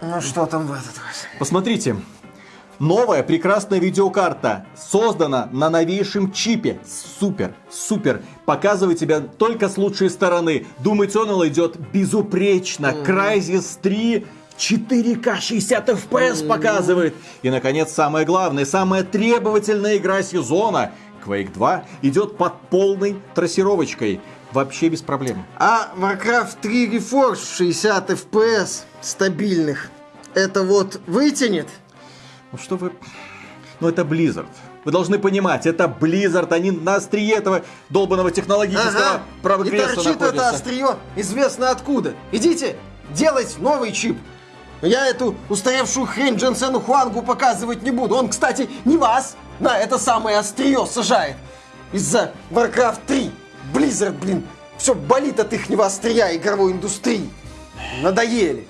Ну что там в этот раз? Посмотрите. Новая прекрасная видеокарта создана на новейшем чипе. Супер, супер. Показывает тебя только с лучшей стороны. Думаю, он идет безупречно. Crysis 3 4К 60 FPS показывает. И, наконец, самое главное, самая требовательная игра сезона. Quake 2 идет под полной трассировочкой. Вообще без проблем. А Warcraft 3 Reforged 60 FPS стабильных. Это вот вытянет? Ну что вы... Ну это Blizzard. Вы должны понимать, это Blizzard, они на острие этого долбанного технологического Ага. И прогресса торчит это находятся. острие известно откуда. Идите делать новый чип. Я эту устаревшую хрень Дженсену Хуангу показывать не буду. Он, кстати, не вас на это самое острие сажает. Из-за Warcraft 3. Blizzard, блин, все болит от ихнего острия игровой индустрии. Надоели.